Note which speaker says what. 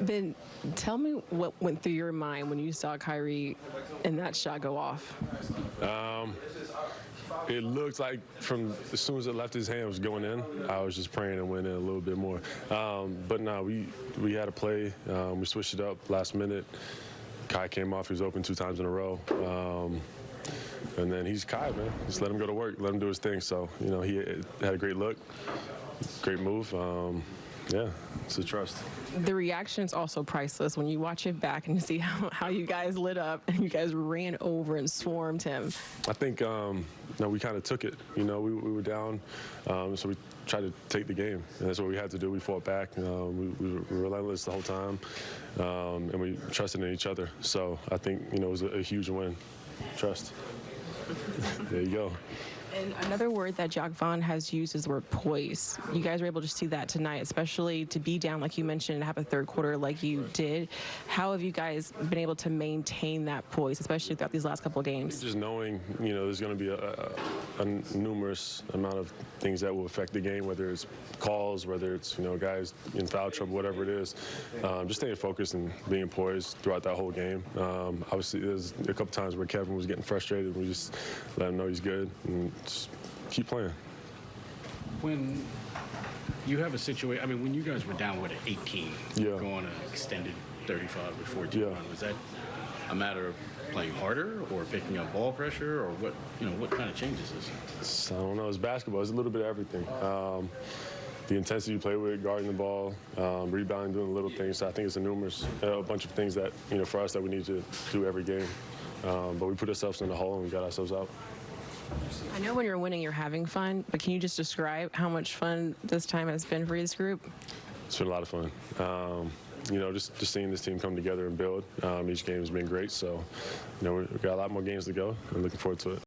Speaker 1: Then tell me what went through your mind when you saw Kyrie and that shot go off.
Speaker 2: It looked like from as soon as it left his hand was going in. I was just praying it went in a little bit more. Um, but no, we we had a play. Um, we switched it up last minute. Kai came off. He was open two times in a row. Um, and then he's Kai, man. Just let him go to work. Let him do his thing. So you know he had a great look, great move. Um, yeah, it's a trust.
Speaker 1: The reaction is also priceless when you watch it back and you see how, how you guys lit up and you guys ran over and swarmed him.
Speaker 2: I think um, no, we kind of took it. You know, we, we were down, um, so we tried to take the game, and that's what we had to do. We fought back. Um, we, we were relentless the whole time, um, and we trusted in each other. So I think you know it was a, a huge win. Trust. there you go.
Speaker 1: And another word that Jacque Vaughn has used is the word poise. You guys were able to see that tonight, especially to be down, like you mentioned, and have a third quarter like you did. How have you guys been able to maintain that poise, especially throughout these last couple of games?
Speaker 2: Just knowing, you know, there's going to be a, a, a numerous amount of things that will affect the game, whether it's calls, whether it's, you know, guys in foul trouble, whatever it is. Um, just staying focused and being poised throughout that whole game. Um, obviously, there's a couple times where Kevin was getting frustrated. We just let him know he's good and just keep playing.
Speaker 3: When you have a situation, I mean, when you guys were down with an 18,
Speaker 2: Yeah.
Speaker 3: going an extended 35 or 14
Speaker 2: Yeah.
Speaker 3: run, was that a matter of playing harder or picking up ball pressure or what, you know, what kind of changes is it?
Speaker 2: So, I don't know. It's basketball. It's a little bit of everything. Um, the intensity you play with, guarding the ball, um, rebounding, doing little things. So I think it's a numerous, a bunch of things that you know for us that we need to do every game. Um, but we put ourselves in the hole and we got ourselves out.
Speaker 1: I know when you're winning, you're having fun, but can you just describe how much fun this time has been for this group?
Speaker 2: It's been a lot of fun. Um, you know, just, just seeing this team come together and build. Um, each game has been great. So, you know, we've got a lot more games to go and looking forward to it.